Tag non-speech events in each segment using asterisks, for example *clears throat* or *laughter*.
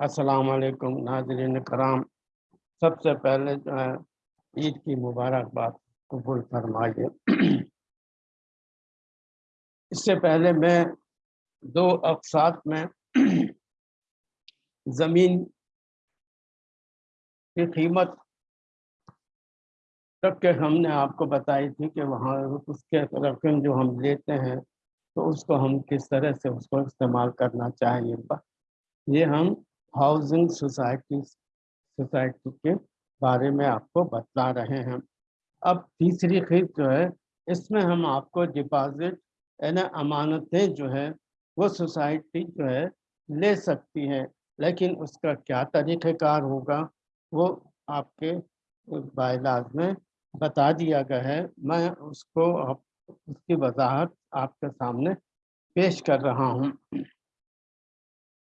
अस्सलाम वालेकुम नाजरीन कराम। सबसे पहले जो है, ईद की मुबारकबाद कबूल फरमाइए। इससे पहले मैं दो अकसात में ज़मीन की कीमत तक के हमने आपको बताई थी कि वहाँ उसके रकम जो हम लेते हैं तो उसको हम किस तरह से उसको इस्तेमाल करना चाहिए। ये हम हाउसिंग सोसाइटी सोसाइटी के बारे में आपको बता रहे हैं। अब तीसरी खीद जो है, इसमें हम आपको डिपॉजिट यानी अमानतें जो है, वो सोसाइटी जो है, ले सकती है, लेकिन उसका क्या तरीक़ेकार होगा, वो आपके बायलाज में बता दिया गया है। मैं उसको आप, उसकी वजाहत आपके सामने पेश कर रहा हूँ।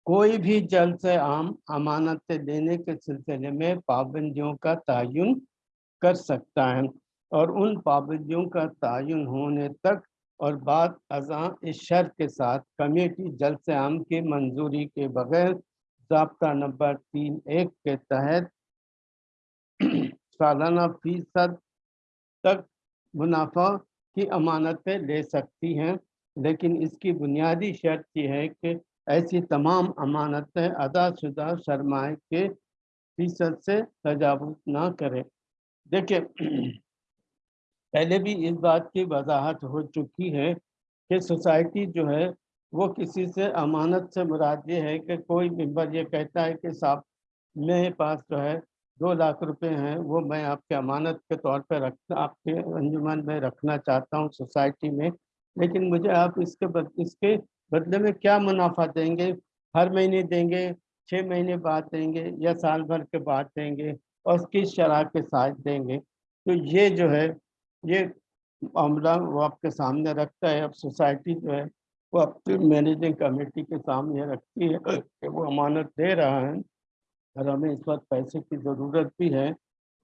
कोई भी जल से आम अमानत देने के सिलसिले में पाबंदियों का तयन कर सकता है और उन पाबंदियों का तयन होने तक और बाद अजा इस शर्त के साथ कमेटी जल्द से आम की मंजूरी के बगैर जबता नंबर तीन एक के तहत सालाना फ़ीसद तक मुनाफा की अमानतें ले सकती हैं, लेकिन इसकी बुनियादी शर्त यह है कि ऐसी तमाम अमानतें अदाशुदा सरमाए के फ़ीसद से तजावज ना करें। देखिए, पहले भी इस बात की वजाहत हो चुकी है कि सोसाइटी जो है, वो किसी से अमानत से मुराद ये है कि कोई मेंबर ये कहता है कि साहब मेरे पास जो है दो लाख रुपए हैं वो मैं आपके अमानत के तौर पर रख आपके अंजुमन में रखना चाहता हूँ सोसाइटी में। लेकिन मुझे आप इसके बद, इसके बदले में क्या मुनाफा देंगे? हर महीने देंगे छः महीने बाद देंगे या साल भर के बाद देंगे और किस शराब के साथ देंगे? तो ये जो है ये मामला वो आपके सामने रखता है। अब सोसाइटी जो है वो अपनी मैनेजिंग कमेटी के सामने रखती है कि वो अमानत दे रहा है। और हमें इस वक्त पैसे की ज़रूरत भी है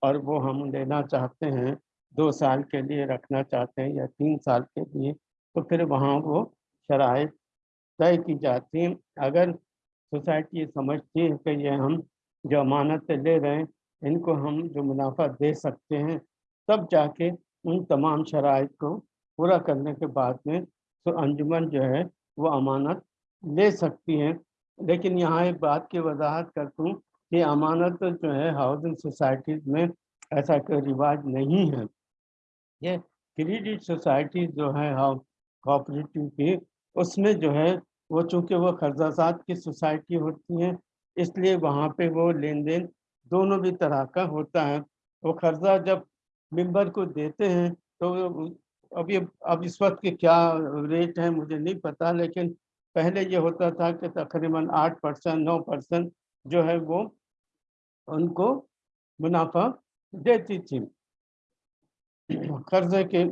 और वो हम लेना चाहते हैं, दो साल के लिए रखना चाहते हैं या तीन साल के लिए तो फिर वहाँ वो शराइ तय की जाती हैं। अगर सोसाइटी समझती है कि ये हम जो अमानत ले रहे हैं, इनको हम जो मुनाफा दे सकते हैं, तब जाके उन तमाम शराइ को पूरा करने के बाद में तो अंजुमन जो है वो अमानत ले सकती हैं। लेकिन यहाँ एक बात की वजाहत करता हूँ कि अमानत जो है हाउसिंग सोसाइटीज में ऐसा कोई रिवाज नहीं है। ये क्रेडिट सोसाइटी जो है हाउस कोऑपरेटिव की, उसमें जो है वो चूँकि वो कर्जासात की सोसाइटी होती है, इसलिए वहाँ पे वो लेन देन दोनों भी तरह का होता है। वो कर्जा जब मेंबर को देते हैं तो अभी, अब इस वक्त के क्या रेट है मुझे नहीं पता, लेकिन पहले ये होता था कि तकरीबन आठ परसेंट, नौ परसेंट जो है वो उनको मुनाफा देती थी। कर्जे के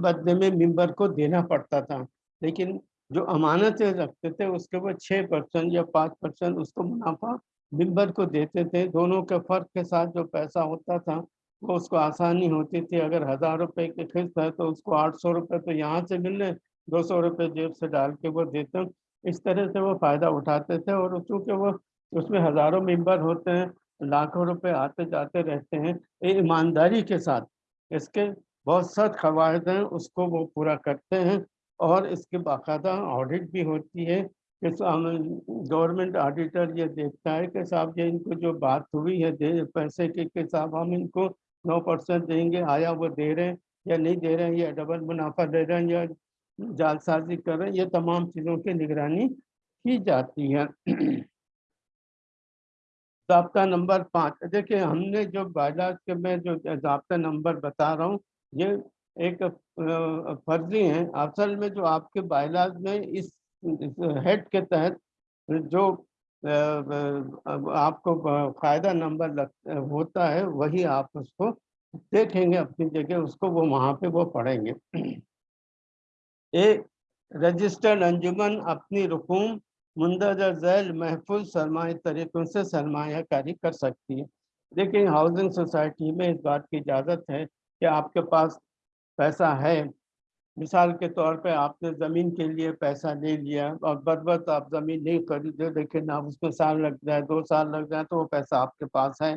बदले में मेंबर को देना पड़ता था, लेकिन जो अमानतें रखते थे, उसके वो छः परसेंट या पाँच परसेंट उसको मुनाफा मेंबर को देते थे। दोनों के फ़र्क के साथ जो पैसा होता था, वो उसको आसानी होती थी। अगर हज़ार रुपये की किस्त है तो उसको आठ सौ रुपये तो यहाँ से मिल रहे दो सौ रुपये जेब से डाल के वो देते इस तरह से वो फ़ायदा उठाते थे और चूँकि वो उसमें हज़ारों मेंबर होते हैं लाखों रुपए आते जाते रहते हैं ईमानदारी के साथ। इसके बहुत सख्त कवायद हैं, उसको वो पूरा करते हैं और इसके बाकायदा ऑडिट भी होती है कि गवर्नमेंट ऑडिटर ये देखता है कि साहब ये इनको जो बात हुई है, दे, पैसे के, कि साहब हम इनको नौ परसेंट देंगे, आया वो दे रहे हैं या नहीं दे रहे हैं, या डबल मुनाफा दे रहे हैं या जालसाजी कर रहे हैं, ये तमाम चीज़ों की निगरानी की जाती है। *clears throat* जबता नंबर पाँच। देखिए हमने जो बायलाज के में जो जबता नंबर बता रहा हूँ ये एक फर्जी है। असल में जो आपके बायलाज में इस, हेड के तहत जो आपको फ़ायदा नंबर लग होता है वही आप उसको देखेंगे अपनी जगह उसको वो वहाँ पे वो पढ़ेंगे। *clears throat* एक रजिस्टर्ड अंजुमन अपनी रकूम मुंदरजा झैल महफूज सरमाए तरीक़ों से सरमाकारी कर सकती है। लेकिन हाउसिंग सोसाइटी में इस बात की इजाज़त है कि आपके पास पैसा है। मिसाल के तौर पे आपने ज़मीन के लिए पैसा ले लिया और बदबत आप ज़मीन नहीं खरीदे, लेकिन आप उसमें साल लग जाए, दो साल लग जाए तो वो पैसा आपके पास है।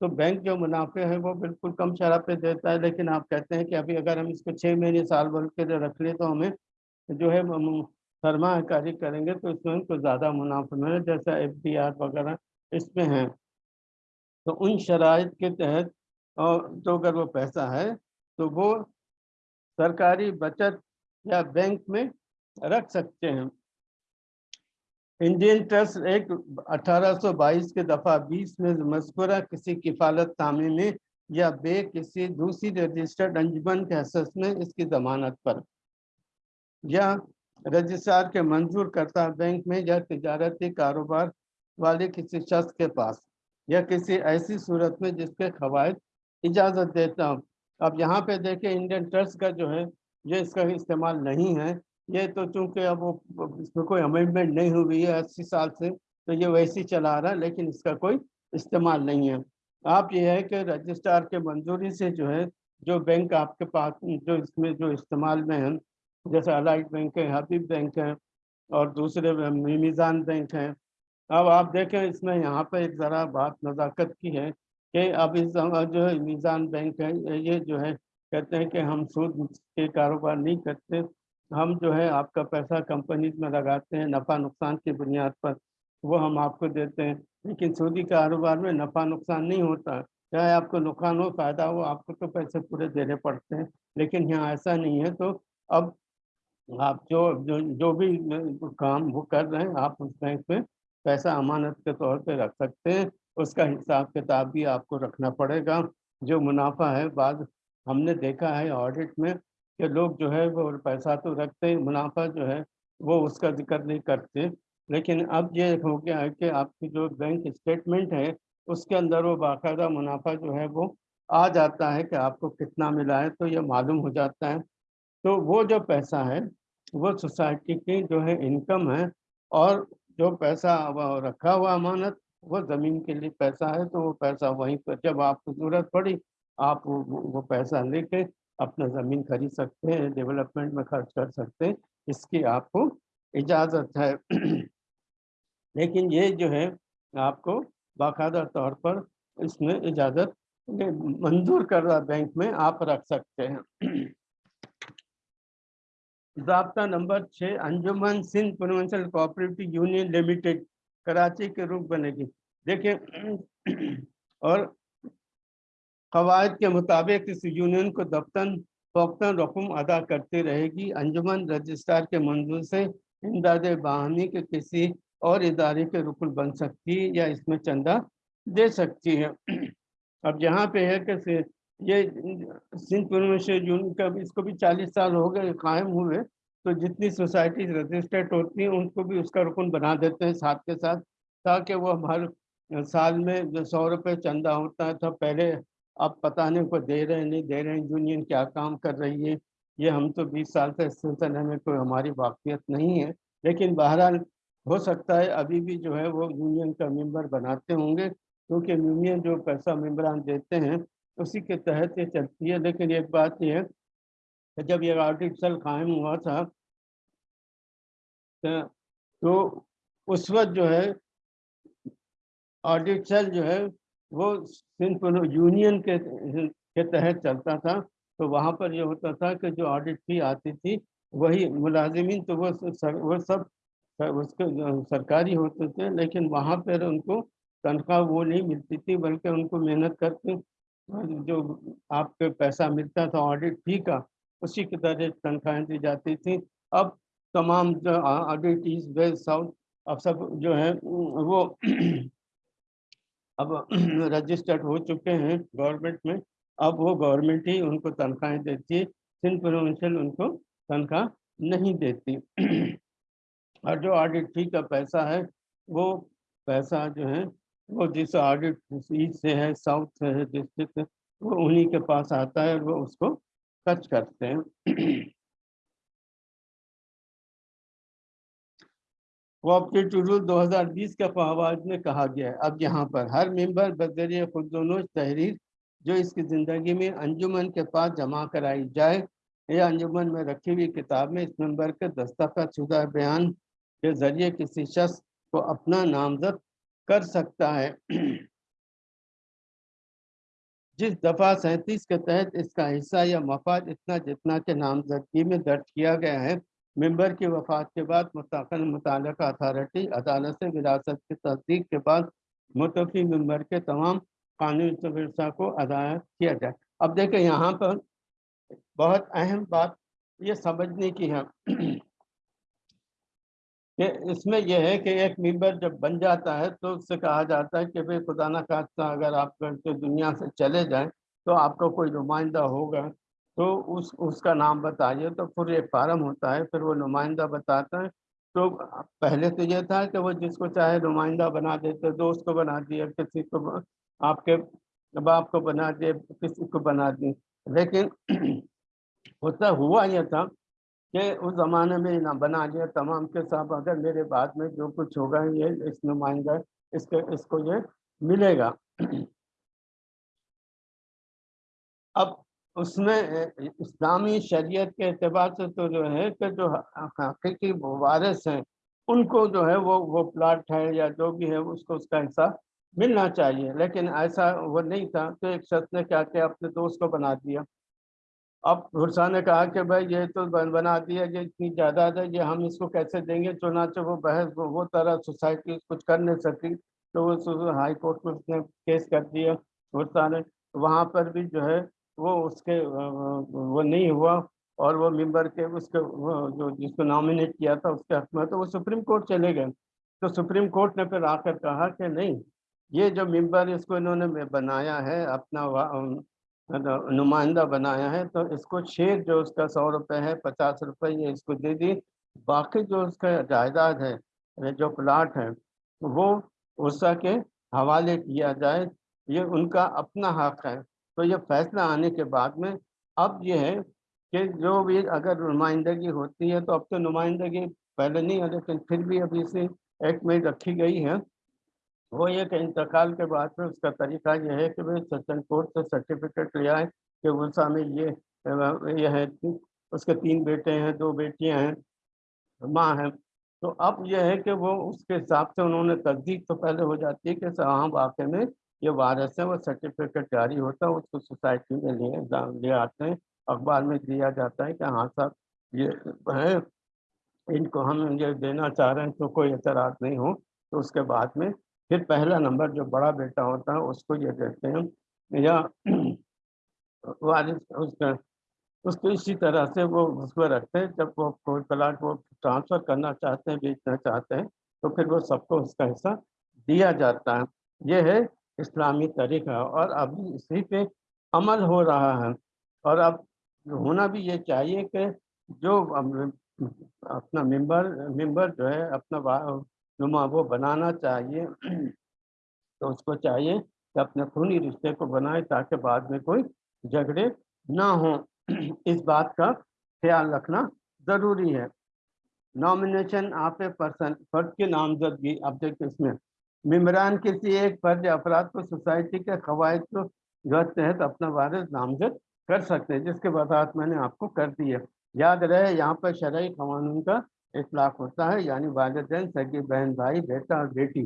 तो बैंक जो मुनाफे हैं, वो बिल्कुल कम शराब पे देता है, लेकिन आप कहते हैं कि अभी अगर हम इसको छः महीने साल भर के लिए रख लें तो हमें जो है सरमाकारी करेंगे तो इसमें हमको ज़्यादा मुनाफा मिले, जैसा एफ़ वगैरह इसमें है। तो उन शराइ के तहत और तो अगर वो पैसा है तो वो सरकारी बचत या बैंक में रख सकते हैं। इंडियन ट्रस्ट एक 1822 के दफ़ा 20 में मस्कुरा किसी किफालत तामे में या बे किसी दूसरी रजिस्टर्ड अंजुमन के हसस में इसकी जमानत पर। या रजिस्ट्रार के मंजूर करता बैंक में या तजारती कारोबार वाले किसी शख्स के पास या किसी ऐसी सूरत में जिसके खवायद इजाज़त देता हूँ। अब यहाँ पे देखें इंडियन ट्रस्ट का जो है, ये इसका इस्तेमाल नहीं है। ये तो चूँकि अब वो, इसमें कोई अमेंडमेंट नहीं हुई है अस्सी साल से तो ये वैसे ही चला रहा है, लेकिन इसका कोई इस्तेमाल नहीं है। आप ये है कि रजिस्ट्रार के मंजूरी से जो है, जो बैंक आपके पास, जो इसमें जो इस्तेमाल में है जैसे अलाइट बैंक है हबीब बैंक है, और दूसरे मीज़ान बैंक हैं। अब आप देखें, इसमें यहाँ पर एक ज़रा बात नज़ाकत की है कि अब इस जो है मीज़ान बैंक है, ये जो है, कहते हैं कि हम सूद के कारोबार नहीं करते। हम जो है, आपका पैसा कंपनीज़ में लगाते हैं, नफ़ा नुकसान की बुनियाद पर, वो हम आपको देते हैं। लेकिन सूदी कारोबार में नफ़ा नुकसान नहीं होता। चाहे आपको नुकसान हो, फ़ायदा हो, आपको तो पैसे पूरे देने पड़ते हैं। लेकिन यहाँ ऐसा नहीं है। तो अब आप जो जो जो भी काम वो कर रहे हैं, आप उस बैंक में पैसा अमानत के तौर पे रख सकते हैं। उसका हिसाब किताब भी आपको रखना पड़ेगा। जो मुनाफा है, बाद हमने देखा है ऑडिट में कि लोग जो है वो पैसा तो रखते हैं, मुनाफा जो है वो उसका ज़िक्र नहीं करते लेकिन अब ये हो गया है कि आपकी जो बैंक स्टेटमेंट है, उसके अंदर वो बाकायदा मुनाफा जो है वो आ जाता है कि आपको कितना मिला है तो ये मालूम हो जाता है। तो वो जो पैसा है वो सोसाइटी की जो है इनकम है और जो पैसा रखा हुआ अमानत वो ज़मीन के लिए पैसा है तो वो पैसा वहीं पर जब आपको ज़रूरत पड़ी आप वो, वो पैसा लेके अपना ज़मीन खरीद सकते हैं डेवलपमेंट में खर्च कर सकते हैं इसकी आपको इजाज़त है। *clears throat* लेकिन ये जो है आपको बाकायदा तौर पर इसमें इजाज़त मंजूर कर रहा बैंक में आप रख सकते हैं। *clears throat* जबता नंबर छः अंजुमन Sindh provincial cooperative union limited, Karachi के रूप बनेगी। देखिए, *clears throat* और कवायद के मुताबिक इस यूनियन को दफ्तन फोक्तन रकम अदा करती रहेगी। अंजुमन रजिस्ट्रार के मंजूर से इमदाद बाहनी के किसी और इदारे के रुकन बन सकती है या इसमें चंदा दे सकती है। *clears throat* अब यहाँ पे है कि ये सिंध प्रोविंशियल यूनियन का इसको भी चालीस साल हो गए, कायम हुए तो जितनी सोसाइटी रजिस्टर्ड होती हैं, उनको भी उसका रुकन बना देते हैं साथ के साथ, ताकि वो हर साल में जो सौ रुपये चंदा होता है तो पहले अब पता नहीं को दे रहे नहीं दे रहे हैं, यूनियन क्या काम कर रही है, ये हम तो बीस साल से इस सिलसिले में कोई हमारी वाकफियत नहीं है, लेकिन बहरहाल हो सकता है अभी भी जो है वो यूनियन का मेंबर बनाते होंगे, क्योंकि यूनियन जो पैसा मेम्बरान देते हैं उसी के तहत ये चलती है। लेकिन एक बात यह है जब ये आर्टिफिशल कायम हुआ था तो उस वक्त जो है आर्टिफिशल जो है वो सिंध यूनियन के के तहत चलता था। तो वहाँ पर ये होता था कि जो ऑडिट फ़ी आती थी वही मुलाजिमीन तो वो सर, वो सब उसके सरकारी होते थे लेकिन वहाँ पर उनको तनख्वाह वो नहीं मिलती थी बल्कि उनको मेहनत करके जो आपके पैसा मिलता था ऑडिट फ़ी का, उसी की तरह तनख्वाहें दी जाती थी। अब तमाम जो ऑडिट ईस्ट वेस्ट साउथ अब सब जो है, वो अब *clears throat* रजिस्टर्ड हो चुके हैं गवर्नमेंट में। अब वो गवर्नमेंट ही उनको तनख्वाहें देती है सिंध प्रोविंशियल उनको तनख्वाह नहीं देती। *clears throat* और जो ऑडिट फ़ी का पैसा है, वो पैसा जो है वो जिस ऑडिट ईस्ट से है, साउथ से है, डिस्ट्रिक्ट से, वो उन्हीं के पास आता है और वो उसको खर्च करते हैं। कोऑपरेटिव रूल 2020 का फवाद में कहा गया है। अब यहाँ पर हर मेंबर बजरिए खुद दोनों तहरीर, जो इसकी ज़िंदगी में अंजुमन के पास जमा कराई जाए यह अंजुमन में रखी हुई किताब में इस नंबर के दस्तखत शुदा बयान के ज़रिए किसी शख्स को अपना नामजद कर सकता है। जिस दफ़ा सैंतीस के तहत इसका हिस्सा या मफाद इतना जितना के नामजदगी में दर्ज किया गया है, मेंबर की वफात के बाद मुस्तकिल मुतल अथारटी, अदालत से विरासत की तस्दीक के बाद मुतफी मेंबर के तमाम कानूनी विरसा को अदा किया जाए। अब देखें यहाँ पर बहुत अहम बात ये समझने की है। कि इसमें यह है कि एक मेंबर जब बन जाता है तो उससे कहा जाता है कि भाई खुदा ना खास्ता अगर आप करके दुनिया से चले जाएँ तो आपका कोई नुमाइंदा होगा। तो उस, उसका नाम बताइए। तो फिर एक फार्म होता है, फिर वो नुमाइंदा बताता है। तो पहले तो ये था कि वो जिसको चाहे नुमाइंदा बना देते, दोस्त को बना दिया, किसी को आपके बाप को बना दिए किसी को बना दिए लेकिन *clears throat* होता हुआ यह था कि उस ज़माने में ना बना लिया तमाम के साथ अगर मेरे बाद में जो कुछ होगा, ये इस नुमाइंदा, इसके, इसको ये मिलेगा। अब उसमें इस्लामी शरीयत के अतबार से तो जो है कि जो हकीकी वारिस हैं, उनको जो है वो वो प्लाट है या जो भी है उसको, उसका हिस्सा मिलना चाहिए। लेकिन ऐसा वो नहीं था तो एक शख्स ने क्या किया अपने दोस्त को बना दिया। अब हुरसा ने कहा कि भाई ये तो बना दिया ये इतनी जायदाद है ये हम इसको कैसे देंगे? चुनाचे वो बहस वो, वो तरह सोसाइटी कुछ कर नहीं सकी। तो वो हाई कोर्ट में उसने केस कर दिया हुरसा ने। वहाँ पर भी जो है वो उसके वो नहीं हुआ और वो मेंबर के उसके जो जिसको नॉमिनेट किया था उसके हक में तो वो सुप्रीम कोर्ट चले गए। तो सुप्रीम कोर्ट ने फिर आकर कहा कि नहीं ये जो मेंबर इसको इन्होंने बनाया है अपना नुमाइंदा बनाया है तो इसको शेयर जो उसका सौ रुपये है, पचास रुपये ये इसको दे दी। बाकी जो उसका जायदाद है जो प्लाट है, वो उसका के हवाले किया जाए, ये उनका अपना हक है। तो ये फैसला आने के बाद में, अब ये है कि जो भी अगर नुमाइंदगी होती है तो अब तो नुमाइंदगी पहले नहीं है, लेकिन फिर भी अभी से एक्ट में रखी गई है। वो ये कि इंतकाल के बाद में उसका तरीका ये है कि वे सचिन कोर्ट से सर्टिफिकेट ले आए कि उषा में ये ये है उसके तीन बेटे हैं, दो बेटियाँ हैं, माँ हैं। तो अब यह है कि वो उसके हिसाब से उन्होंने तस्दीक तो पहले हो जाती है कि हाँ वाक़े में ये वायरस है, वो सर्टिफिकेट जारी होता है, उसको सोसाइटी में लिए ले आते हैं। अखबार में दिया जाता है कि हाँ साहब, ये है, इनको हम ये देना चाह रहे हैं तो कोई एतराज़ नहीं हो। तो उसके बाद में फिर पहला नंबर जो बड़ा बेटा होता है, उसको ये देते हैं, या वारिस उसका, उसको इसी तरह से वो उसको रखते हैं, जब वो कोई प्लाट वो ट्रांसफ़र करना चाहते हैं, बेचना चाहते हैं तो फिर वो सबको उसका हिस्सा दिया जाता है। ये है इस्लामी तरीका, और अभी इसी पे अमल हो रहा है। और अब होना भी ये चाहिए कि जो अपना मेंबर मेंबर जो है, अपना नुमा वो बनाना चाहिए। *clears throat* तो उसको चाहिए कि अपने खूनी रिश्ते को बनाए ताकि बाद में कोई झगड़े ना हो। *clears throat* इस बात का ख्याल रखना ज़रूरी है। नॉमिनेशन आप ए पर्सन फर्द की नामजदगी। अब देखिए इसमें मम्बरान किसी एक फ़र्ज़ अफराद को सोसाइटी के कवायद को जो तहत अपना वारस नामजद कर सकते हैं, जिसके वजाहत मैंने आपको कर दी है याद रहे, यहाँ पर शरय कानून का इतलाक होता है यानी वालदेन सगी बहन भाई बेटा और बेटी।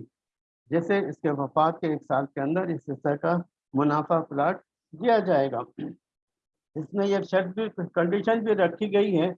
जैसे इसके वफात के एक साल के अंदर इस हिस्से का मुनाफा प्लाट दिया जाएगा। इसमें यह शर्त कंडीशन भी रखी गई है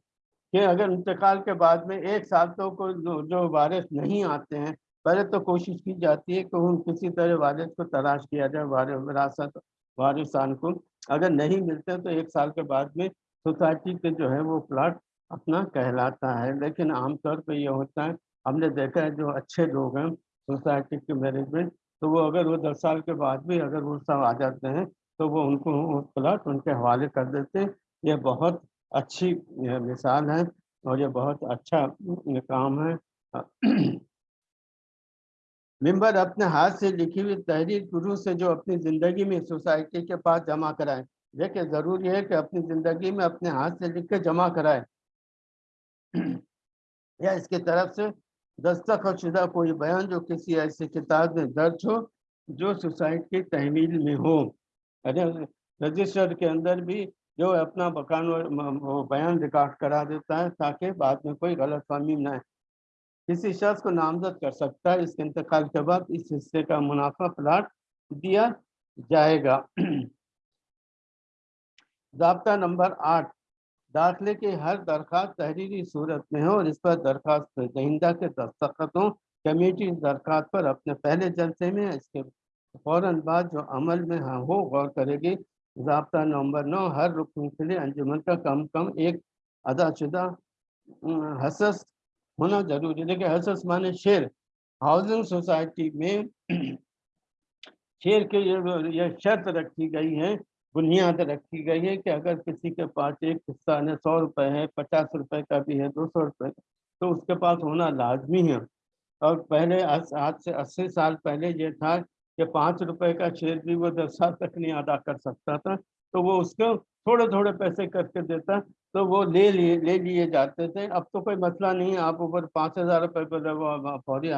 कि अगर इंतकाल के बाद में एक साल तो को जो, जो वारिस नहीं आते हैं पहले तो कोशिश की जाती है कि उन किसी तरह वारिस को तलाश किया जाए विरासत वारिसान को। अगर नहीं मिलते तो एक साल के बाद में सोसाइटी के जो है वो प्लाट अपना कहलाता है। लेकिन आमतौर पर यह होता है, हमने देखा है जो अच्छे लोग हैं सोसाइटी के मैनेजमेंट तो वो अगर वो दस साल के बाद भी अगर वो सब आ जाते हैं तो वो उनको प्लाट उनके हवाले कर देते हैं। ये बहुत अच्छी मिसाल है और ये बहुत अच्छा काम है। मेंबर अपने हाथ से लिखी हुई तहरीर गुरु से जो अपनी ज़िंदगी में सोसाइटी के पास जमा कराए देखिए ज़रूरी है कि अपनी ज़िंदगी में अपने हाथ से लिख के जमा कराए। या इसकी तरफ़ से दस्तखत शुदा कोई बयान जो किसी ऐसी किताब में दर्ज हो, जो सोसाइटी की तहमील में हो। अरे, रजिस्टर के अंदर भी जो अपना बकान बयान रिकॉर्ड करा देता है, ताकि बाद में कोई गलत फहमी न किसी शख्स को नामजद कर सकता है, इसके इंतकाल के बाद इस हिस्से का मुनाफा प्लाट दिया जाएगा। *clears throat* जबता नंबर आठ दाखिले की हर दरख्वास्त तहरीरी सूरत में हो, और इस पर दरख्वास्त दहिंदा के दस्तखत, कमेटी दरख्वास्त पर अपने पहले जलसे में इसके फ़ौर बाद जो अमल में हाँ हो, गौर करेगी। जबता नंबर नौ, हर रुकन के लिए अंजुमन का कम कम एक अदाशुदा हसस होना ज़रूरी। है देखिए, हसस माने शेर। हाउसिंग सोसाइटी में *clears throat* शेर के ये शर्त रखी गई है बुनियाद रखी गई है कि अगर किसी के पास एक हिस्सा है सौ रुपए है, पचास रुपए का भी है, दो सौ रुपये तो उसके पास होना लाजमी है। और पहले आज से अस्सी साल पहले ये था कि पाँच रुपए का शेयर भी वो दस साल तक नहीं अदा कर सकता था तो वो उसको थोड़े थोड़े पैसे करके देता तो वो ले लिए ले लिए जाते थे। अब तो कोई मसला नहीं आप ऊपर पाँच हज़ार रुपये पर फौरी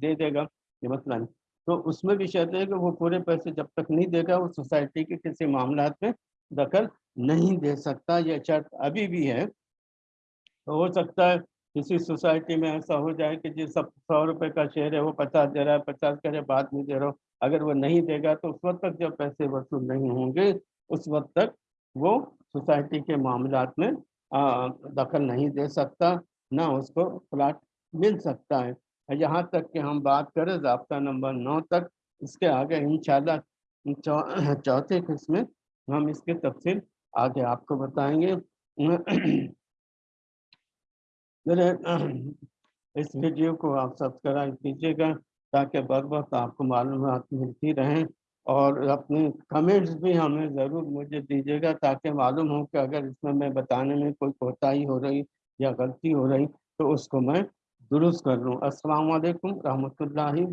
दे देगा, ये मसला नहीं। तो उसमें भी शर्त है कि वो पूरे पैसे जब तक नहीं देगा, वो सोसाइटी के किसी मामला में दखल नहीं दे सकता। यह शर्त अभी भी है। तो हो सकता है किसी सोसाइटी में ऐसा हो जाए कि जिस सब सौ रुपये का शेयर है, वो पचास दे रहा है, पचास करे, बाद में दे रहा हो। अगर वो नहीं देगा तो उस वक्त तक जब पैसे वसूल नहीं होंगे, उस वक्त तक वो सोसाइटी के मामला में दखल नहीं दे सकता, ना उसको प्लाट मिल सकता है। यहाँ तक कि हम बात करें जबता नंबर नौ तक, इसके आगे इंशाल्लाह चौथे किस्म में हम इसके तफसील आगे आपको बताएँगे। इस वीडियो को आप सब्सक्राइब कीजिएगा ताकि बर वक्त आपको मालूम मिलती रहें और अपने कमेंट्स भी हमें ज़रूर मुझे दीजिएगा ताकि मालूम हो कि अगर इसमें मैं बताने में कोई कोताही हो रही या गलती हो रही तो उसको मैं दुरुस्त कर लूँ। अस्सलाम वालेकुम रहमतुल्लाहि